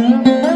Música